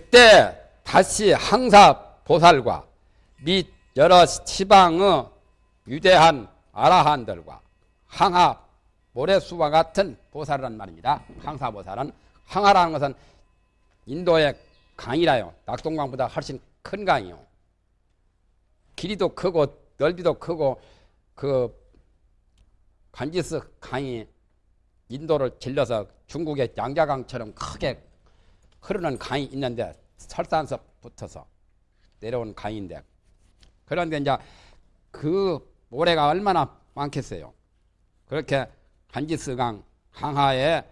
그때 다시 항사 보살과 및 여러 시방의 위대한 아라한들과 항하 모래수와 같은 보살이란 말입니다. 항사 보살은 항하라는 것은 인도의 강이라요. 낙동강보다 훨씬 큰 강이요. 길이도 크고 넓이도 크고 그 간지스 강이 인도를 질러서 중국의 양자강처럼 크게 흐르는 강이 있는데 설산서 붙어서 내려온 강인데 그런데 이제 그 모래가 얼마나 많겠어요. 그렇게 간지스강 항하의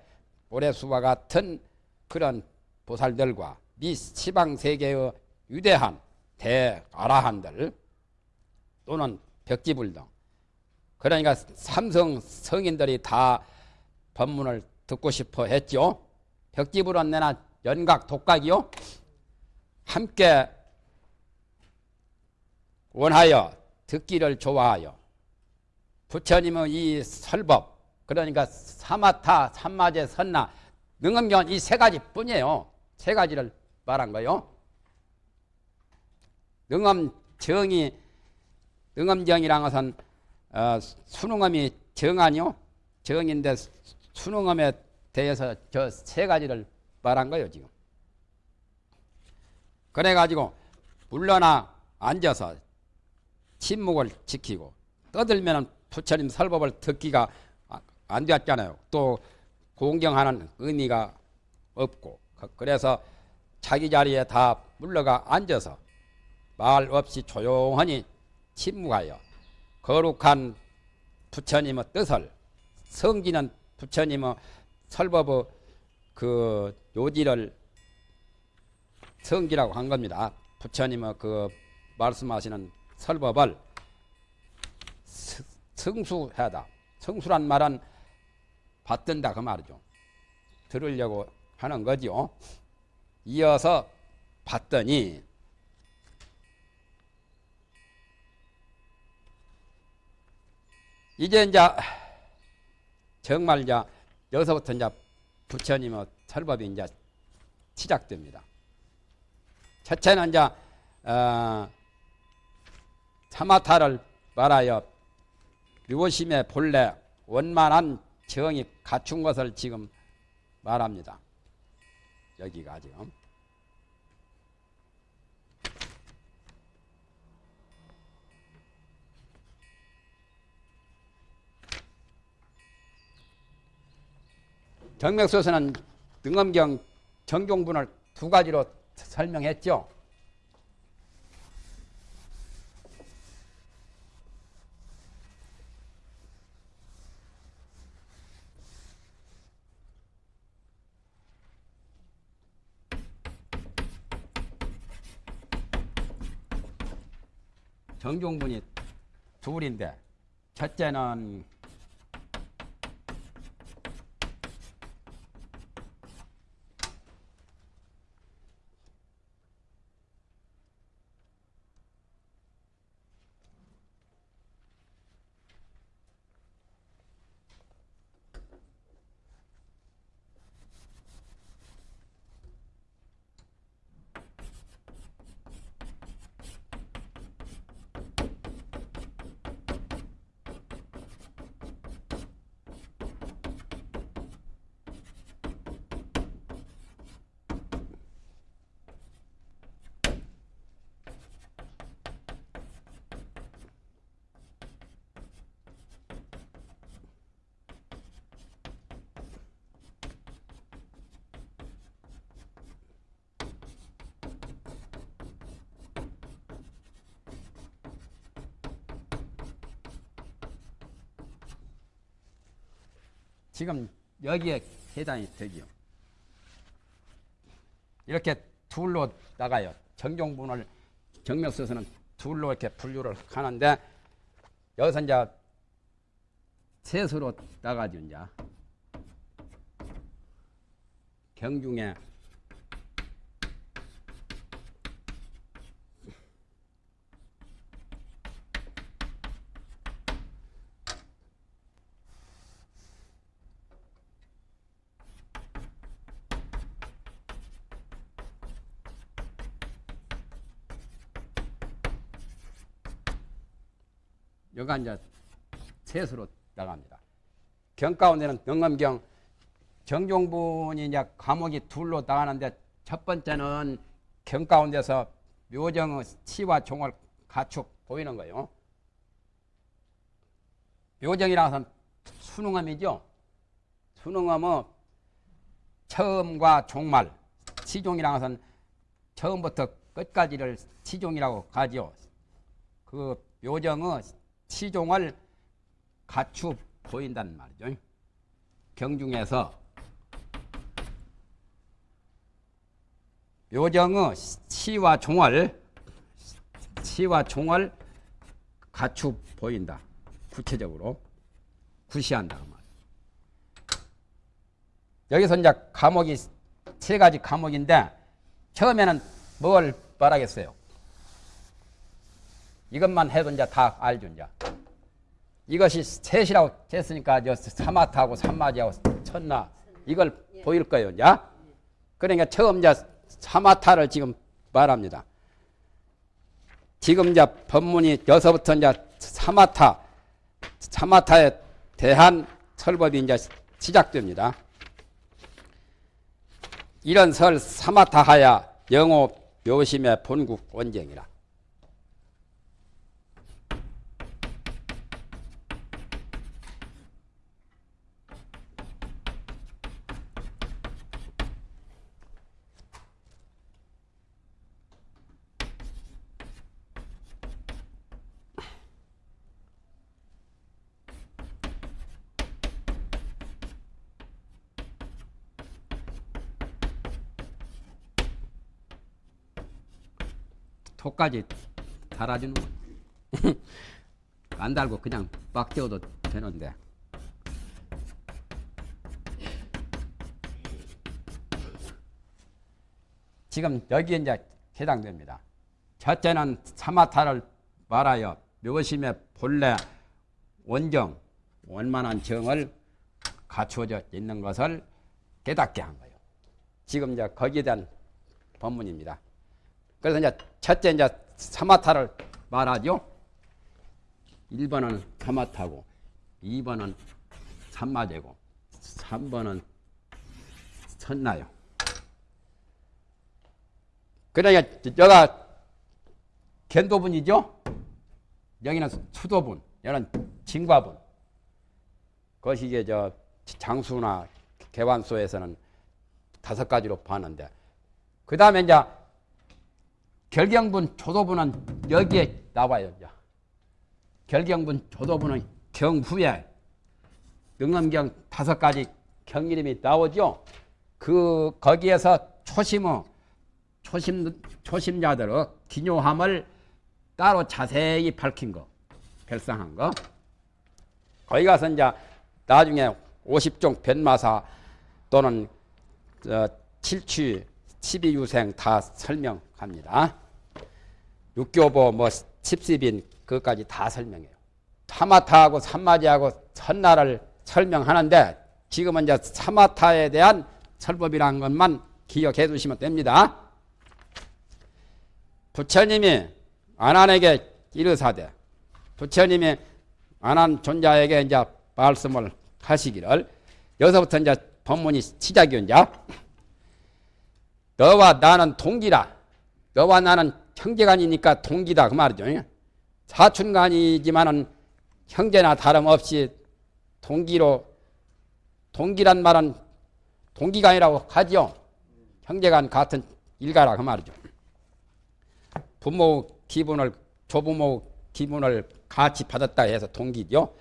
모래수와 같은 그런 보살들과 미 시방 세계의 위대한 대아라한들 또는 벽지불 등 그러니까 삼성 성인들이 다 법문을 듣고 싶어 했죠. 벽지불은 내나 연각 독각이요. 함께 원하여 듣기를 좋아하여 부처님의 이 설법 그러니까 사마타 삼마제 선나 능엄경 이세 가지 뿐이에요. 세 가지를 말한 거요. 능엄 정이 능엄정이란 것은 어, 수능엄이 정 아니요. 정인데 수능엄에 대해서 저 세 가지를 말한 거예요 지금. 그래가지고 물러나 앉아서 침묵을 지키고 떠들면 부처님 설법을 듣기가 안 되었잖아요. 또 공경하는 의미가 없고 그래서 자기 자리에 다 물러가 앉아서 말 없이 조용하니 침묵하여 거룩한 부처님의 뜻을 성기는 부처님의 설법의 그 요지를 성기라고 한 겁니다. 부처님의 그 말씀하시는 설법을 성수하다. 성수란 말은 받든다 그 말이죠. 들으려고 하는 거죠. 이어서 봤더니 이제 이제 정말 이제 여기서부터 이제 부처님의 설법이 이제 시작됩니다. 첫째는 이제 어, 사마타를 말하여 묘심의 본래 원만한 정이 갖춘 것을 지금 말합니다. 여기가 지금 정맥소서는 등엄경 정경분을 두 가지로 설명했죠. 정종분이 둘인데 첫째는 지금 여기에 해당이 되지요. 이렇게 둘로 나가요. 정종분을 정맥서서는 둘로 이렇게 분류를 하는데 여기서 이제 셋으로 나가죠. 이제 경중에 이제 셋으로 나갑니다. 경 가운데는 능엄경 정종분이 이제 과목이 둘로 나가는데 첫 번째는 경 가운데서 묘정의 치와 종을 갖축 보이는 거예요. 것은 순응엄이죠. 순응엄은 처음과 종말, 치종이라는 것은 처음부터 끝까지를 치종이라고 하죠. 그 묘정의 치종을 갖추 보인다는 말이죠. 경중에서 묘정의 치와 종을 치와 종을 갖추 보인다. 구체적으로 구시한다 그 말. 여기서 이제 과목이 세 가지 과목인데 처음에는 뭘 말하겠어요? 이것만 해도 이제 다 알죠 이제. 이것이 셋이라고 했으니까 저 사마타하고 삼마지하고 천나 이걸 보일 거예요 이제. 그러니까 처음 이제 사마타를 지금 말합니다. 지금 이제 법문이 여서부터 이제 사마타, 사마타에 대한 설법이 이제 시작됩니다. 이런 설 사마타하야 영호 묘심의 본국 원쟁이라. 톡까지 달아주는 거. 안 달고 그냥 막 떼어도 되는데. 지금 여기에 이제 해당됩니다. 첫째는 사마타를 말하여 묘심의 본래 원정, 원만한 정을 갖추어져 있는 것을 깨닫게 한 거예요. 지금 이제 거기에 대한 법문입니다. 그래서 이제 첫째 이제 사마타를 말하죠. 1번은 사마타고 2번은 삼마제고 3번은 선나요. 그러니까 여가 견도분이죠. 여기는 수도분, 여기는 진과분. 그것이 이게 저 장수나 개완소에서는 다섯 가지로 봤는데 그 다음에 이제 결경분, 조도분은 여기에 나와요. 결경분, 조도분은 경후에 능엄경 다섯 가지 경 이름이 나오죠. 그 거기에서 초심의 초심 초심자들의 기묘함을 따로 자세히 밝힌 거, 별상한 거. 거기 가서 이제 나중에 50종 변마사 또는 어, 칠취 12유생 다 설명합니다. 육교보 뭐 십시빈 그것까지 다 설명해요. 타마타하고 삼마지하고 선나를 설명하는데 지금은 이제 사마타에 대한 설법이라는 것만 기억해 두시면 됩니다. 부처님이 안한에게 이르사대 부처님이 안한 존자에게 이제 말씀을 하시기를 여기서부터 이제 법문이 시작이 이제 너와 나는 동기라. 너와 나는 형제간이니까 동기다 그 말이죠. 사촌간이지만은 형제나 다름없이 동기로 동기란 말은 동기간이라고 하죠. 형제간 같은 일가라 그 말이죠. 부모 기분을 조부모 기분을 같이 받았다 해서 동기죠.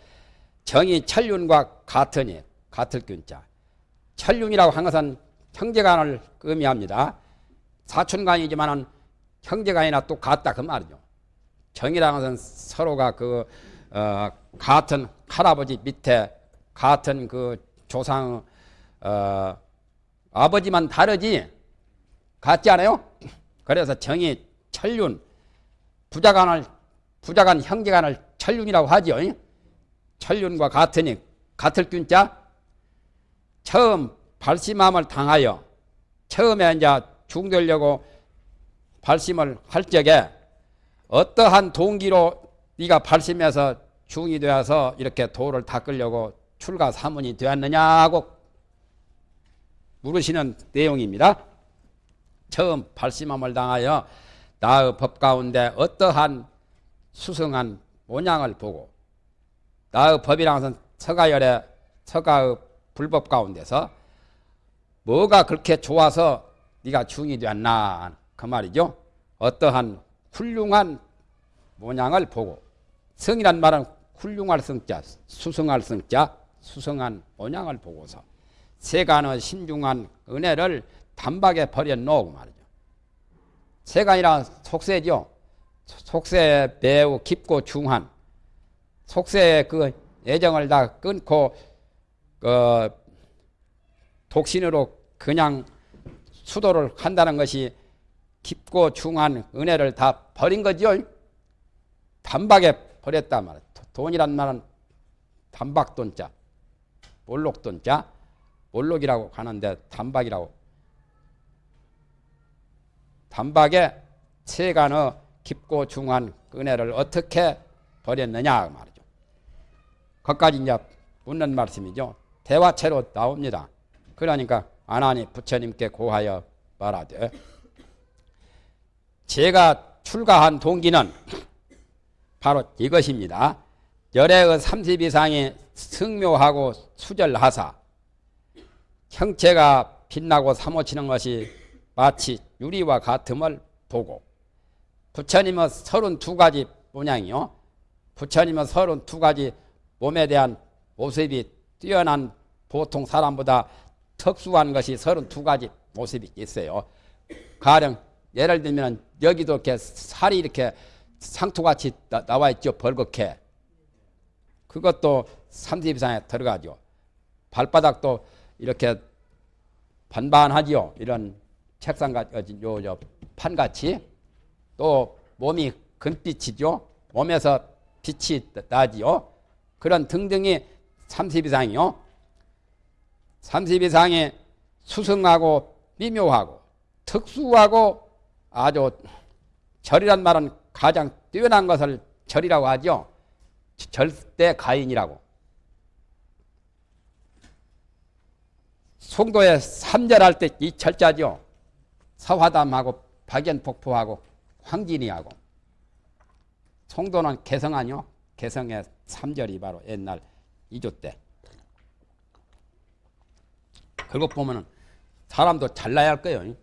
정이 천륜과 같으니 같을 균자. 천륜이라고 한 것은 형제간을 의미합니다. 사촌간이지만은 형제간이나 또 같다 그 말이죠. 정이라는 것은 서로가 그 어, 같은 할아버지 밑에 같은 그 조상 어, 아버지만 다르지 같지 않아요? 그래서 정이 천륜 부자간을 부자간 형제간을 천륜이라고 하죠. 천륜과 같으니 같을 균자 처음 발심함을 당하여 처음에 이제 중되려고 발심을 할 적에 어떠한 동기로 네가 발심해서 중이 되어서 이렇게 도를 닦으려고 출가 사문이 되었느냐고 물으시는 내용입니다. 처음 발심함을 당하여 나의 법 가운데 어떠한 수승한 모양을 보고 나의 것은 서가열의 서가의 불법 가운데서 뭐가 그렇게 좋아서 네가 중이 되었나 그 말이죠. 어떠한 훌륭한 모양을 보고 성이란 말은 훌륭할 성자, 수성할 성자, 수성한 모양을 보고서 세간의 신중한 은혜를 단박에 버려놓고 말이죠. 세간이란 속세죠. 속세 매우 깊고 중한 속세의 그 애정을 다 끊고 그 독신으로 그냥 수도를 한다는 것이 깊고 중한 은혜를 다 버린 거죠. 단박에 버렸단 말이야. 돈이란 말은 단박돈자, 몰록돈자, 몰록이라고 하는데 단박이라고. 단박에 세간의 깊고 중한 은혜를 어떻게 버렸느냐 그 말이죠. 거기까지 이제 묻는 말씀이죠. 대화체로 나옵니다. 그러니까 아나니 부처님께 고하여 말하되 제가 출가한 동기는 바로 이것입니다. 열애의 30 이상이 승묘하고 수절하사 형체가 빛나고 사모치는 것이 마치 유리와 같음을 보고 부처님은 32가지 모양이요. 부처님은 32가지 몸에 대한 모습이 뛰어난 보통 사람보다 특수한 것이 32가지 모습이 있어요. 가령 예를 들면 여기도 이렇게 살이 이렇게 상토같이 나, 와 있죠. 벌겋게. 그것도 30 이상에 들어가죠. 발바닥도 이렇게 반반하지요. 이런 책상같이, 요, 요, 판같이. 또 몸이 금빛이죠. 몸에서 빛이 나지요. 그런 등등이 30 이상이요. 30 이상이 수승하고 미묘하고 특수하고 아주 절이란 말은 가장 뛰어난 것을 절이라고 하죠. 절대 가인이라고. 송도에 삼절할 때 이 철자죠. 서화담하고 박연폭포하고 황진이하고 송도는 개성 아니요. 개성의 삼절이 바로 옛날 이조 때. 그것 보면은 사람도 잘나야 할 거예요.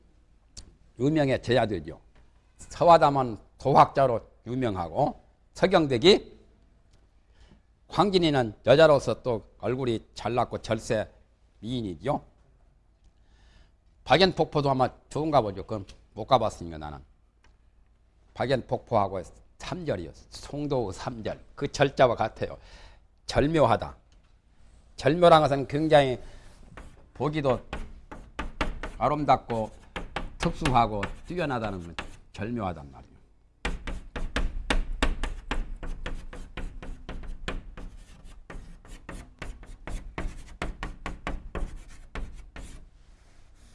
유명해져야 되죠. 서화담은 도학자로 유명하고 서경덕이 황진이는 여자로서 또 얼굴이 잘났고 절세 미인이죠. 박연폭포도 아마 좋은가 보죠. 그럼 못 가봤으니까 나는. 박연폭포하고 3절이요. 송도 3절. 그 절자와 같아요. 절묘하다. 절묘란 것은 굉장히 보기도 아름답고 특수하고 뛰어나다는 건 절묘하단 말이에요.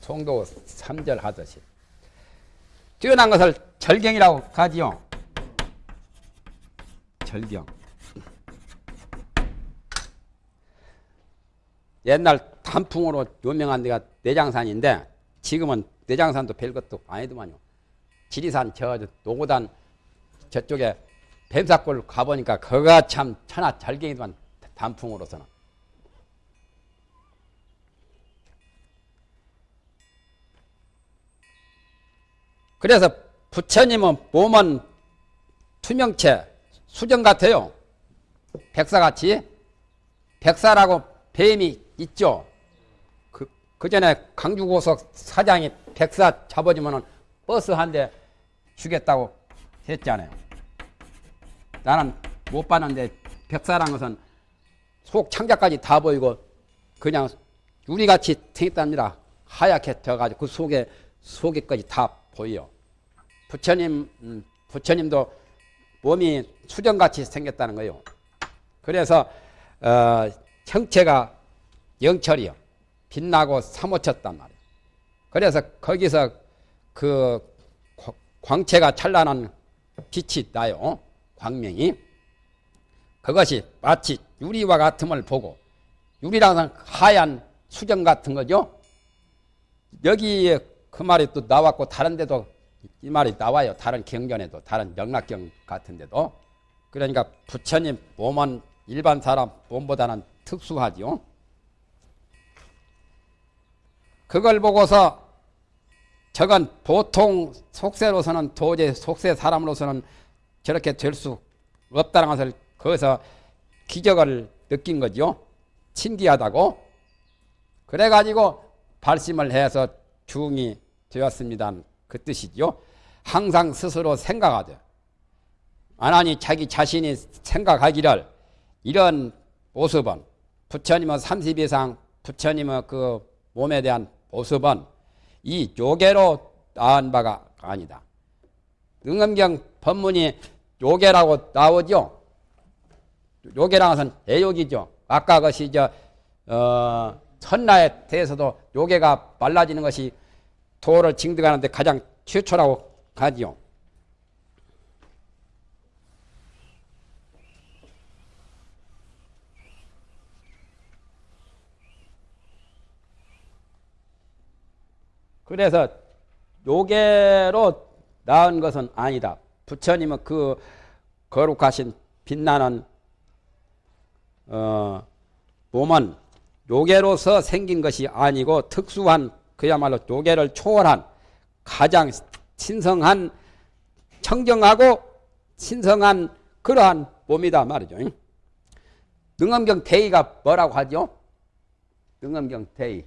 송도 3절 하듯이 뛰어난 것을 절경이라고 하지요. 절경. 옛날 단풍으로 유명한 데가 내장산인데 지금은 내장산도 별것도 아니더만요. 지리산 저 노고단 저쪽에 뱀사골 가보니까 그가 참 천하 절경이더만 단풍으로서는. 그래서 부처님은 몸은 투명체, 수정 같아요. 백사같이. 백사라고 뱀이 있죠. 그, 그 전에 강주고속 사장이 백사 잡아주면 버스 한 대 주겠다고 했잖아요. 나는 못 봤는데 백사란 것은 속 창자까지 다 보이고 그냥 유리같이 생겼답니다. 하얗게 져가지고 그 속에 속에까지 다 보여. 부처님 음, 부처님도 몸이 수정같이 생겼다는 거예요. 그래서 어, 형체가 영철이요. 빛나고 사모쳤단 말이에요. 그래서 거기서 그 광채가 찬란한 빛이 나요. 광명이. 그것이 마치 유리와 같음을 보고 유리라는 하얀 수정 같은 거죠. 여기에 그 말이 또 나왔고 다른 데도 이 말이 나와요. 다른 경전에도 다른 영락경 같은 데도 그러니까 부처님 몸은 일반 사람 몸보다는 특수하지요. 그걸 보고서 저건 보통 속세로서는 도저히 속세 사람으로서는 저렇게 될 수 없다는 것을 거기서 기적을 느낀 거죠. 신기하다고. 그래가지고 발심을 해서 중이 되었습니다. 그 뜻이죠. 항상 스스로 생각하되 아나니 자기 자신이 생각하기를 이런 모습은 부처님은 30 이상 부처님의 그 몸에 대한 모습은 이 요괴로 나온 바가 아니다. 능엄경 법문이 요괴라고 나오죠. 요괴라는 것은 애욕이죠. 아까 것이 저 어, 천나에 대해서도 요괴가 말라지는 것이 도를 징득하는데 가장 최초라고 하지요. 그래서 요괴로 나은 것은 아니다. 부처님은 그 거룩하신 빛나는 어, 몸은 요괴로서 생긴 것이 아니고 특수한 그야말로 요괴를 초월한 가장 신성한 청정하고 신성한 그러한 몸이다 말이죠. 능엄경 대의가 뭐라고 하죠? 능엄경 대의.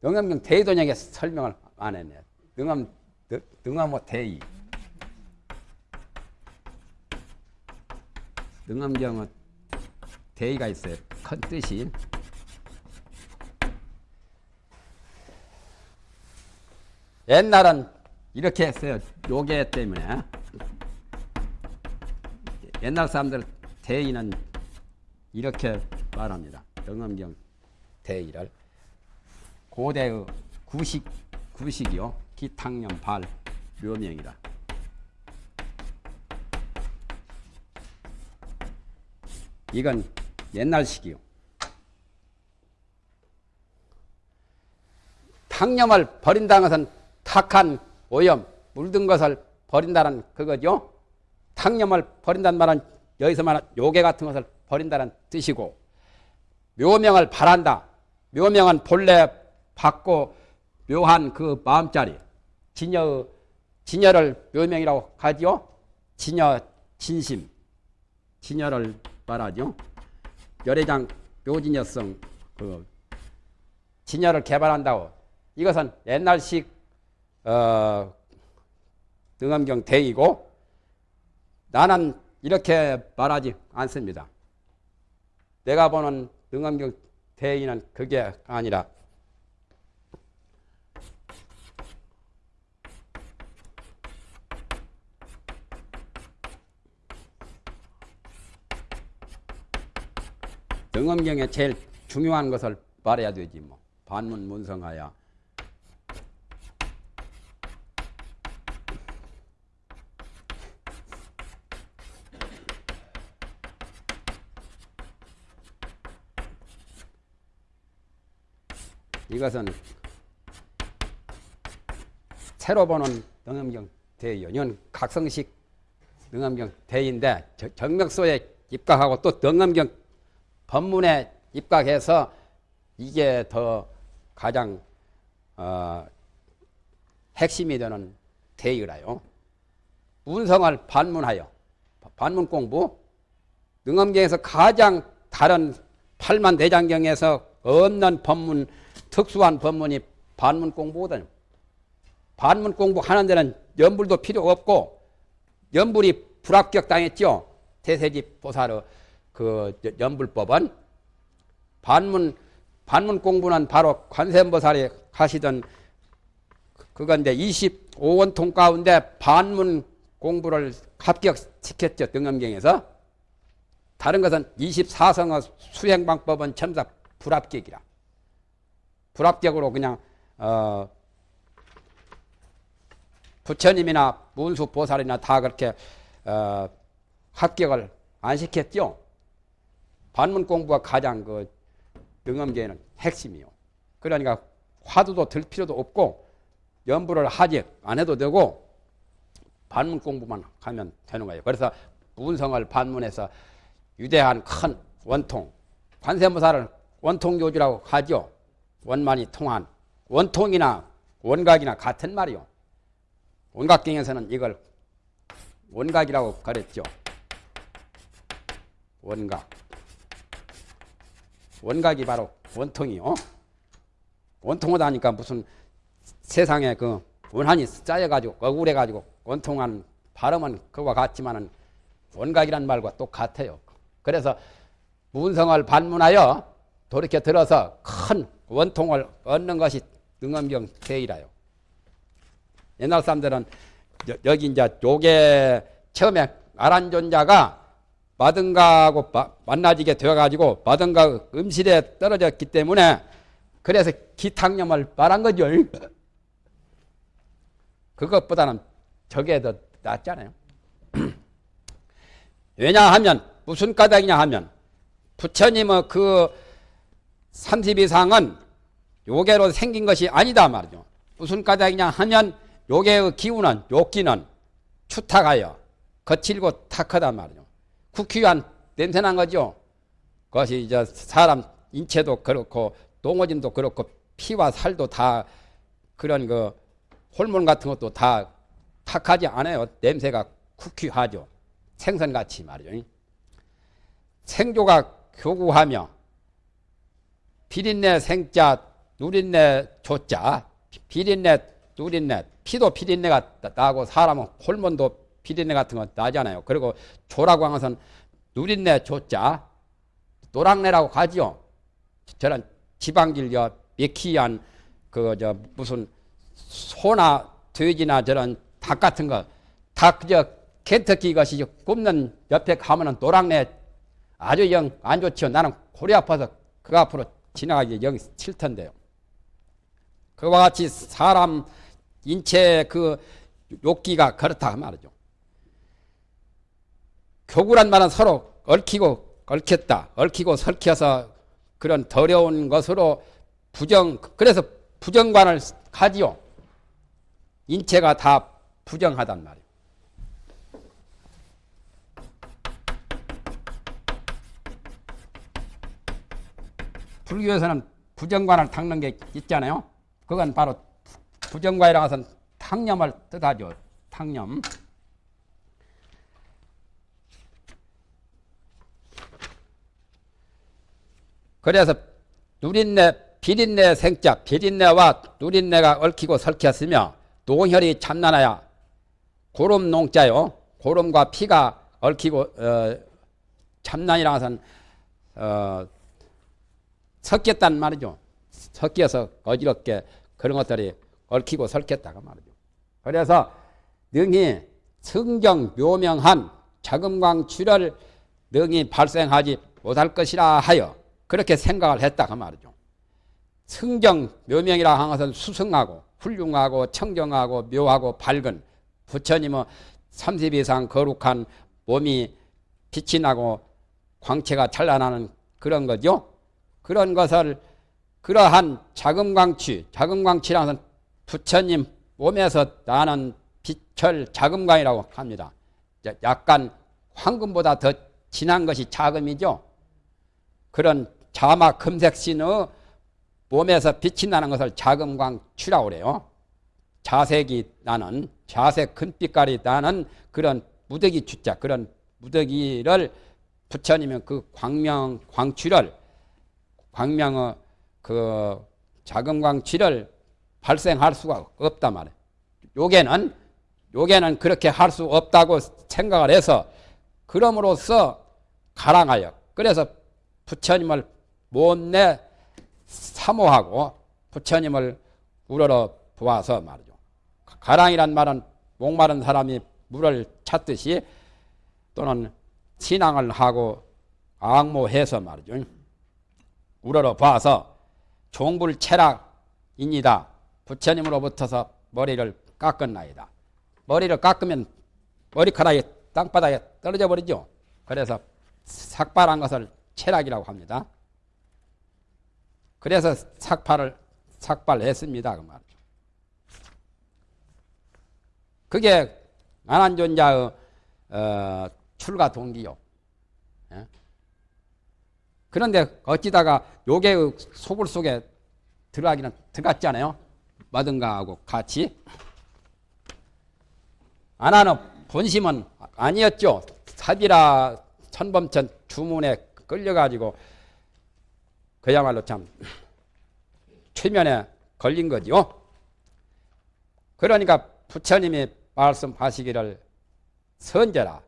능엄경 대의도령에 설명을 안 했네. 능엄, 능엄 대의. 능엄경은 대의가 있어요. 큰 뜻이. 옛날은 이렇게 했어요. 요괴 때문에. 옛날 사람들 대의는 이렇게 말합니다. 영엄경 대의를. 고대의 구식, 구식이요. 기탕년 발 묘명이라. 이건 옛날식이요. 탕념을 버린다는 것은 탁한 오염, 물든 것을 버린다는 그거죠. 탕념을 버린다는 말은 여기서 말한 요괴 같은 것을 버린다는 뜻이고 묘명을 바란다. 묘명은 본래 받고 묘한 그 마음자리 진여 진여를 묘명이라고 하지요. 진여 진심 진여를 말하죠. 열애장 묘진여성 그 진여를 개발한다고 이것은 옛날식 어, 등엄경 대이고 나는 이렇게 말하지 않습니다. 내가 보는 등엄경 대의는 그게 아니라 등엄경에 제일 중요한 것을 말해야 되지 뭐 반문 문성하야 이것은 새로 보는 능엄경 대의요. 이건 각성식 능엄경 대의인데 정맥소에 입각하고 또 능엄경 법문에 입각해서 이게 더 가장 어, 핵심이 되는 대의라요. 문성을 반문하여 반문 공부 능엄경에서 가장 다른 팔만 대장경에서 없는 법문 특수한 법문이 반문 공부거든요. 반문 공부하는 데는 연불도 필요 없고 연불이 불합격 당했죠. 대세지 보살의 그 연불법은 반문 반문 공부는 바로 관세음보살이 하시던 그건데 25원통 가운데 반문 공부를 합격시켰죠. 등엄경에서. 다른 것은 24성의 수행 방법은 전부 다 불합격이라. 불합격으로 그냥 어 부처님이나 문수 보살이나 다 그렇게 어 합격을 안 시켰죠? 반문 공부가 가장 그 능엄계에는 핵심이요. 그러니까 화두도 들 필요도 없고 연부를 하지 안 해도 되고 반문 공부만 하면 되는 거예요. 그래서 문성을 반문해서 유대한 큰 원통 관세무사를 원통교주라고 하죠. 원만이 통한 원통이나 원각이나 같은 말이요. 원각경에서는 이걸 원각이라고 그랬죠. 원각. 원각이 바로 원통이요. 원통하다 하니까 무슨 세상에 그 원한이 쌓여가지고 억울해가지고 원통한 발음은 그와 같지만은 원각이란 말과 똑같아요. 그래서 문성을 반문하여 돌이켜 들어서 큰 원통을 얻는 것이 능엄경 대이라요. 옛날 사람들은 여, 기 이제 요게 처음에 아란존자가 마등가하고 만나지게 되어가지고 마등가 음실에 떨어졌기 때문에 그래서 기탕염을 말한 거죠. 그것보다는 저게 더 낫잖아요. 왜냐하면 무슨 까닭이냐 하면 부처님의 그 30이상은 요괴로 생긴 것이 아니다 말이죠. 무슨 까닭이냐 하면 요괴의 기운은 욕기는 추탁하여 거칠고 탁하단 말이죠. 국휘한 냄새난 거죠. 그것이 이제 사람 인체도 그렇고 동어진도 그렇고 피와 살도 다 그런 그 호르몬 같은 것도 다 탁하지 않아요. 냄새가 국휘하죠. 생선같이 말이죠. 생조가 교구하며 비린내 생자 누린내 조자 비린내 누린내 피도 비린내가 나고 사람은 홀몬도 비린내 같은 거 나잖아요. 그리고 조라고 한 것은 누린내 조자 노랑내라고 하지요. 저런 지방질여 미키한 그 저 무슨 소나 돼지나 저런 닭 같은 거 닭저 켄터키 것이 굽는 옆에 가면은 노랑내 아주 영 안 좋지요. 나는 골이 아파서 그 앞으로 지나가기 영 싫던데요. 그와 같이 사람 인체 그 욕기가 그렇다 말이죠. 교구란 말은 서로 얽히고 얽혔다. 얽히고 설켜서 그런 더러운 것으로 부정 그래서 부정관을 가지요. 인체가 다 부정하단 말이에요. 불교에서는 부정관을 닦는 게 있잖아요. 그건 바로 부정관이라고 해서 탕념을 뜻하죠. 탕념. 그래서 누린내, 비린내 생자, 비린내와 누린내가 얽히고 설켰으며 노혈이 참나나야 고름 농자요. 고름과 피가 얽히고 어, 참난이라 해서는 어, 섞였단 말이죠. 섞여서 어지럽게 그런 것들이 얽히고 설켰다가 말이죠. 그래서 능히 성경 묘명한 자금광출을 능히 발생하지 못할 것이라 하여 그렇게 생각을 했다가 말이죠. 성경 묘명이라 하는 것은 수승하고 훌륭하고 청정하고 묘하고 밝은 부처님의 30 이상 거룩한 몸이 빛이 나고 광채가 찬란하는 그런 거죠. 그런 것을 그러한 자금광취, 자금광취라는 것은 부처님 몸에서 나는 빛을 자금광이라고 합니다. 약간 황금보다 더 진한 것이 자금이죠. 그런 자마 금색신의 몸에서 빛이 나는 것을 자금광취라고 그래요. 자색이 나는 자색 금빛깔이 나는 그런 무더기 주자 그런 무더기를 부처님은 그 광명 광취를 광명의 그 자금광취를 발생할 수가 없단 말이에요. 요게는 요게는 그렇게 할 수 없다고 생각을 해서 그럼으로써 가랑하여 그래서 부처님을 못내 사모하고 부처님을 우러러 보아서 말이죠. 가랑이란 말은 목마른 사람이 물을 찾듯이 또는 신앙을 하고 악모해서 말이죠. 우러러 봐서 종불체락입니다. 부처님으로부터서 머리를 깎은나이다. 머리를 깎으면 머리카락이 땅바닥에 떨어져 버리죠. 그래서 삭발한 것을 체락이라고 합니다. 그래서 삭발을 삭발했습니다. 그 말이죠. 그게 안한존자의 어, 출가 동기요. 예? 그런데 어찌다가 요괴의 소굴 속에 들어가기는 들어갔잖아요. 마든가하고 같이. 아나는 본심은 아니었죠. 사비라 천범천 주문에 끌려가지고 그야말로 참 최면에 걸린 거지요. 그러니까 부처님이 말씀하시기를 선제라